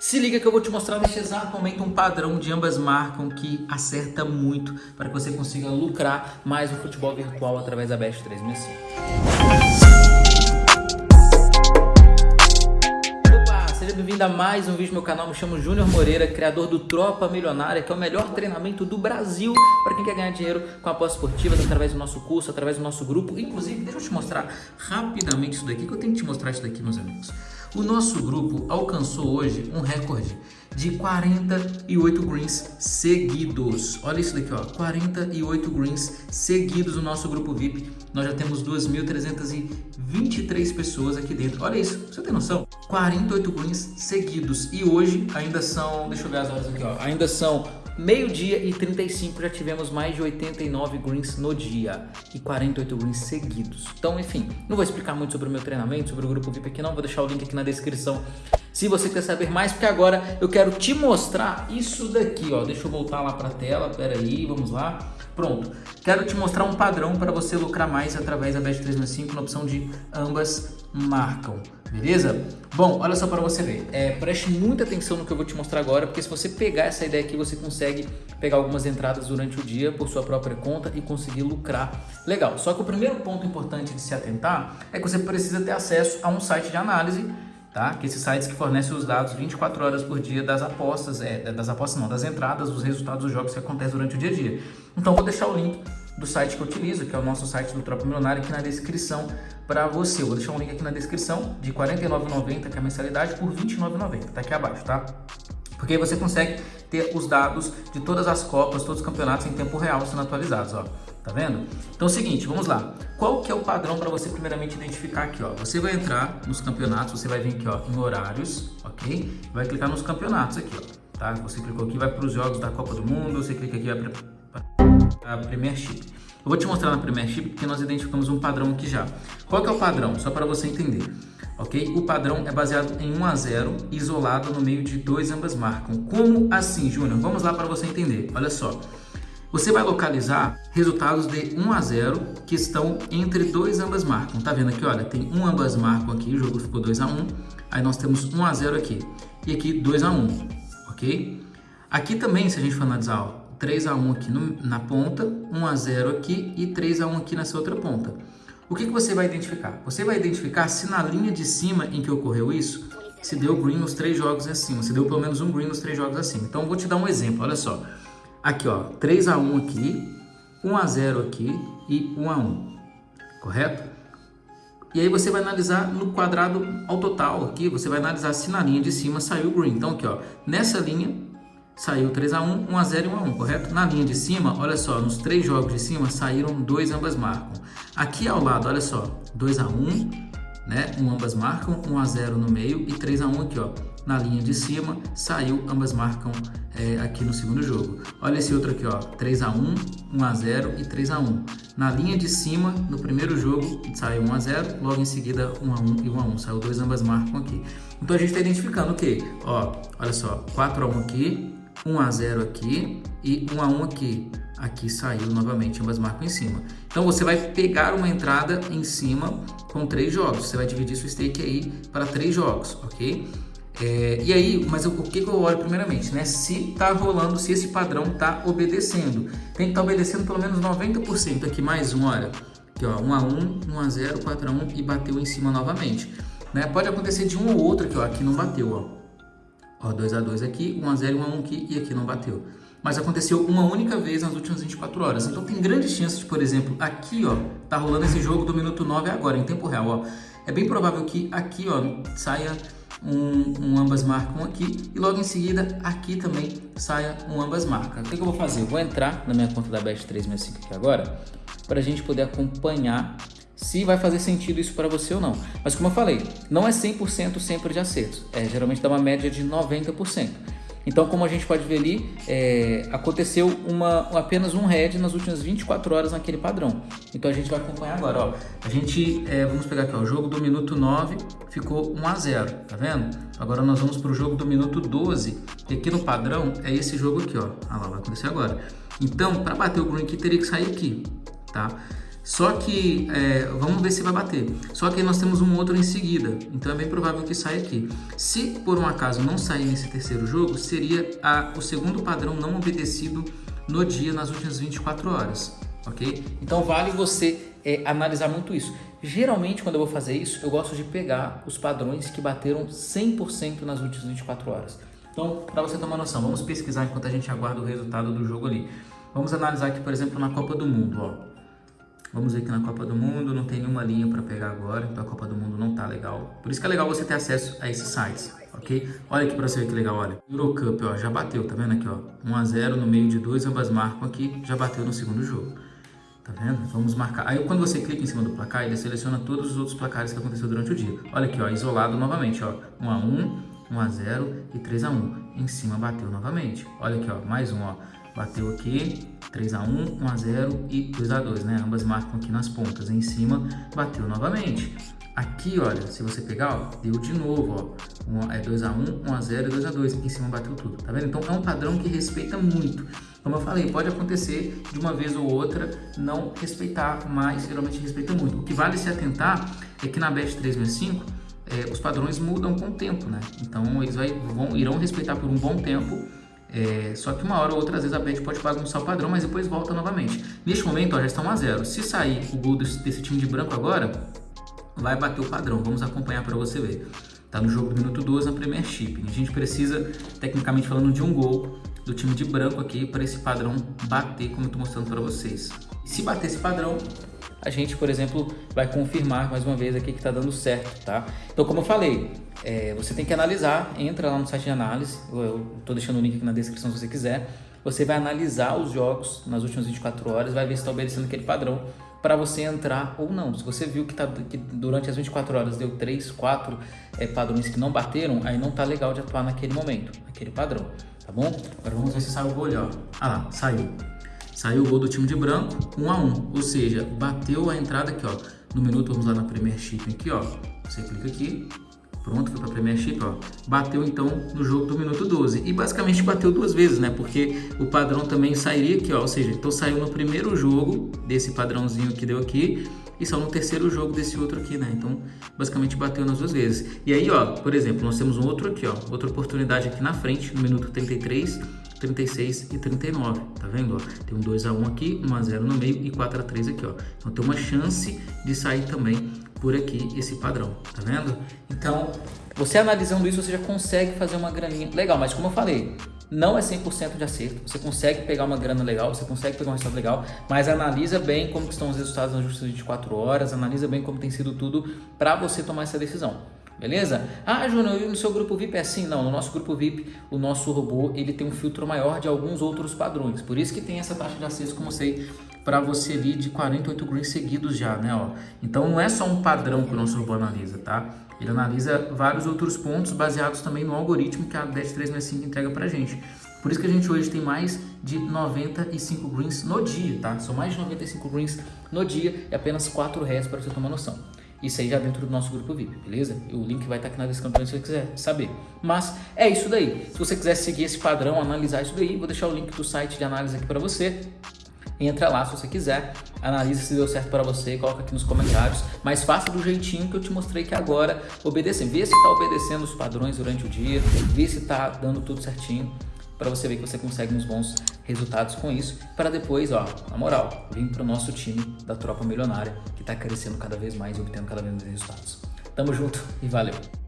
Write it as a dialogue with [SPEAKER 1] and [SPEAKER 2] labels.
[SPEAKER 1] Se liga que eu vou te mostrar neste exato momento um padrão de ambas marcam que acerta muito para que você consiga lucrar mais no futebol virtual através da Best 365. Opa, seja bem-vindo a mais um vídeo no meu canal. Me chamo Júnior Moreira, criador do Tropa Milionária, que é o melhor treinamento do Brasil para quem quer ganhar dinheiro com apostas esportivas através do nosso curso, através do nosso grupo. Inclusive, deixa eu te mostrar rapidamente isso daqui, que eu tenho que te mostrar isso daqui, meus amigos. O nosso grupo alcançou hoje um recorde de 48 greens seguidos. Olha isso daqui, ó, 48 greens seguidos no nosso grupo VIP. Nós já temos 2.323 pessoas aqui dentro. Olha isso, você tem noção? 48 greens seguidos. E hoje ainda são, deixa eu ver as horas aqui, ó, ainda são Meio-dia e 35 já tivemos mais de 89 greens no dia e 48 greens seguidos. Então, enfim, não vou explicar muito sobre o meu treinamento, sobre o grupo VIP aqui não, vou deixar o link aqui na descrição se você quer saber mais, porque agora eu quero te mostrar isso daqui, ó. Deixa eu voltar lá para a tela, pera aí, vamos lá. Pronto, quero te mostrar um padrão para você lucrar mais através da Bet365 na opção de ambas marcam, beleza? Bom, olha só para você ver, é, preste muita atenção no que eu vou te mostrar agora, porque se você pegar essa ideia aqui, você consegue pegar algumas entradas durante o dia por sua própria conta e conseguir lucrar legal. Só que o primeiro ponto importante de se atentar é que você precisa ter acesso a um site de análise tá? Que esses sites que fornecem os dados 24 horas por dia das apostas, é, das apostas não, das entradas, dos resultados dos jogos que acontecem durante o dia a dia. Então vou deixar o link do site que eu utilizo, que é o nosso site do Tropa Milionário, aqui na descrição para você. Eu vou deixar um link aqui na descrição de R$ 49,90, que é a mensalidade, por R$ 29,90, tá aqui abaixo, tá? Porque aí você consegue ter os dados de todas as copas, todos os campeonatos em tempo real sendo atualizados, ó. Tá vendo? Então é o seguinte, vamos lá. Qual que é o padrão para você primeiramente identificar aqui, ó? Você vai entrar nos campeonatos, você vai vir aqui, ó, em horários, ok? Vai clicar nos campeonatos aqui, ó, tá? Você clicou aqui, vai para os jogos da Copa do Mundo, você clica aqui, vai a Premiership. Eu vou te mostrar na Premiership porque nós identificamos um padrão aqui já. Qual que é o padrão? Só para você entender ok? O padrão é baseado em 1 a 0, isolado no meio de dois ambas marcam. Como assim, Júnior? Vamos lá para você entender. Olha só. Você vai localizar resultados de 1 a 0 que estão entre dois ambas marcam. Tá vendo aqui, olha, tem um ambas marcam aqui, o jogo ficou 2 a 1. Aí nós temos 1 a 0 aqui e aqui 2 a 1, OK? Aqui também, se a gente for analisar, ó, 3 a 1 aqui no, na ponta, 1 a 0 aqui e 3 a 1 aqui nessa outra ponta. O que, que você vai identificar? Você vai identificar se na linha de cima em que ocorreu isso, se deu green nos três jogos acima, se deu pelo menos um green nos três jogos acima. Então, vou te dar um exemplo, olha só. Aqui, ó, 3 a 1 aqui, 1 a 0 aqui e 1 a 1, correto? E aí você vai analisar no quadrado ao total aqui, você vai analisar se na linha de cima saiu green. Então, aqui, ó, nessa linha saiu 3 a 1, 1 a 0 e 1 a 1, correto? Na linha de cima, olha só, nos três jogos de cima saíram dois ambas marcam. Aqui ao lado, olha só, 2 a 1, né? Um ambas marcam, 1 a 0 no meio e 3 a 1 aqui, ó. Na linha de cima, saiu, ambas marcam é, aqui no segundo jogo. Olha esse outro aqui, ó, 3 a 1, 1 a 0 e 3 a 1. Na linha de cima, no primeiro jogo, saiu 1 a 0, logo em seguida 1 a 1 e 1 a 1. Saiu dois ambas marcam aqui. Então a gente está identificando o quê? Ó, olha só, 4 a 1 aqui, 1 a 0 aqui e 1 a 1 aqui. Aqui saiu novamente, ambas marcam em cima. Então você vai pegar uma entrada em cima com três jogos. Você vai dividir seu stake aí para três jogos, ok? É, e aí, mas o, que, que eu olho primeiramente, né? Se tá rolando, se esse padrão tá obedecendo. Tem que estar tá obedecendo pelo menos 90% aqui, mais um, olha. Aqui, ó, 1 a 1, 1 a 0, 4 a 1 e bateu em cima novamente. Né? Pode acontecer de um ou outro aqui, ó, aqui não bateu, ó. Ó, 2 a 2 aqui, 1 a 0 1 a 1 aqui e aqui não bateu. Mas aconteceu uma única vez nas últimas 24 horas. Então tem grandes chances por exemplo, aqui, ó, tá rolando esse jogo do minuto 9 agora, em tempo real, ó. É bem provável que aqui, ó, saia um, um, ambas marcam aqui e logo em seguida aqui também saia um ambas marcam. O que, que eu vou fazer? Eu vou entrar na minha conta da Bet365 aqui agora para a gente poder acompanhar se vai fazer sentido isso para você ou não. Mas como eu falei, não é 100% sempre de acertos, é, geralmente dá uma média de 90%. Então, como a gente pode ver ali, é, aconteceu uma, apenas um head nas últimas 24 horas naquele padrão. Então, a gente vai acompanhar agora. Ó. A gente, é, vamos pegar aqui, ó, o jogo do minuto 9 ficou 1 a 0 tá vendo? Agora nós vamos para o jogo do minuto 12, e aqui no padrão é esse jogo aqui, ó. Ah lá, vai acontecer agora. Então, para bater o green aqui, teria que sair aqui, tá? Só que, é, vamos ver se vai bater. Só que nós temos um outro em seguida, então é bem provável que saia aqui. Se por um acaso não sair nesse terceiro jogo, seria a, o segundo padrão não obedecido no dia, nas últimas 24 horas, ok? Então vale você é, analisar muito isso. Geralmente, quando eu vou fazer isso, eu gosto de pegar os padrões que bateram 100% nas últimas 24 horas. Então, para você tomar noção, vamos pesquisar enquanto a gente aguarda o resultado do jogo ali. Vamos analisar aqui, por exemplo, na Copa do Mundo, ó. Vamos ver que na Copa do Mundo não tem nenhuma linha para pegar agora, então a Copa do Mundo não tá legal. Por isso que é legal você ter acesso a esses sites, ok? Olha aqui para você ver que legal, olha. Eurocup, ó, já bateu, tá vendo aqui, ó? 1 a 0 no meio de dois, ambas marcam aqui, já bateu no segundo jogo. Tá vendo? Vamos marcar. Aí quando você clica em cima do placar, ele seleciona todos os outros placares que aconteceu durante o dia. Olha aqui, ó, isolado novamente, ó. 1 a 1, 1 a 0 e 3 a 1. Em cima bateu novamente. Olha aqui, ó, mais um, ó. Bateu aqui, 3 a 1, 1 a 0 e 2 a 2, né? Ambas marcam aqui nas pontas. Em cima, bateu novamente. Aqui, olha, se você pegar, ó, deu de novo, ó. É 2 a 1, 1 a 0 e 2 a 2. Em cima bateu tudo, tá vendo? Então é um padrão que respeita muito. Como eu falei, pode acontecer de uma vez ou outra não respeitar, mas geralmente respeita muito. O que vale se atentar é que na Bet 365 é, os padrões mudam com o tempo, né? Então eles vai, vão, irão respeitar por um bom tempo é, só que uma hora ou outra, às vezes a bet pode bagunçar o padrão, mas depois volta novamente. Neste momento, ó, já está 1 a 0 Se sair o gol desse, desse, time de branco agora, vai bater o padrão. Vamos acompanhar para você ver. Tá no jogo do minuto 12 na Premiership. A gente precisa, tecnicamente falando, de um gol do time de branco aqui para esse padrão bater, como eu estou mostrando para vocês. Se bater esse padrão, a gente, por exemplo, vai confirmar mais uma vez aqui que está dando certo, tá? Então, como eu falei, é, você tem que analisar, entra lá no site de análise, eu estou deixando o link aqui na descrição se você quiser, você vai analisar os jogos nas últimas 24 horas, vai ver se está obedecendo aquele padrão para você entrar ou não. Se você viu que, tá, que durante as 24 horas deu 3, 4 é, padrões que não bateram, aí não tá legal de atuar naquele momento, naquele padrão, tá bom? Agora vamos ver se saiu o gol, ó. Ah lá, saiu. Saiu o gol do time de branco, 1 a 1 ou seja, bateu a entrada aqui, ó. No minuto, vamos lá na Premiership aqui, ó. Você clica aqui, Pronto, foi para Premiership, ó. Bateu então no jogo do minuto 12. E basicamente bateu duas vezes, né? Porque o padrão também sairia aqui, ó. Ou seja, então saiu no primeiro jogo desse padrãozinho que deu aqui e saiu no terceiro jogo desse outro aqui, né? Então, basicamente bateu nas duas vezes. E aí, ó, por exemplo, nós temos um outro aqui, ó. Outra oportunidade aqui na frente, no minuto 33 36 e 39, tá vendo? Ó? Tem um 2 a 1 aqui, 1 a 0 no meio e 4 a 3 aqui, ó. Então tem uma chance de sair também por aqui esse padrão, tá vendo? Então, você analisando isso, você já consegue fazer uma graninha legal, mas como eu falei, não é 100% de acerto, você consegue pegar uma grana legal, você consegue pegar um resultado legal, mas analisa bem como estão os resultados nas justas 24 horas, analisa bem como tem sido tudo para você tomar essa decisão. Beleza? Ah, Júnior, no seu grupo VIP é assim? Não, no nosso grupo VIP, o nosso robô, ele tem um filtro maior de alguns outros padrões. Por isso que tem essa taxa de acesso, como eu sei, para você ali de 48 greens seguidos já, né? Ó. Então não é só um padrão que o nosso robô analisa, tá? Ele analisa vários outros pontos baseados também no algoritmo que a DET365 entrega pra gente. Por isso que a gente hoje tem mais de 95 greens no dia, tá? São mais de 95 greens no dia e apenas 4 reais para você tomar noção. Isso aí já dentro do nosso grupo VIP, beleza? O link vai estar aqui na descrição se você quiser saber. Mas é isso daí. Se você quiser seguir esse padrão, analisar isso daí, vou deixar o link do site de análise aqui para você. Entra lá se você quiser, analisa se deu certo para você, coloca aqui nos comentários, mas faça do jeitinho que eu te mostrei que agora, obedecendo. Vê se está obedecendo os padrões durante o dia, vê se está dando tudo certinho para você ver que você consegue uns bons resultados com isso, para depois, ó, na moral, vir para o nosso time da Tropa Milionária, que está crescendo cada vez mais e obtendo cada vez mais resultados. Tamo junto e valeu!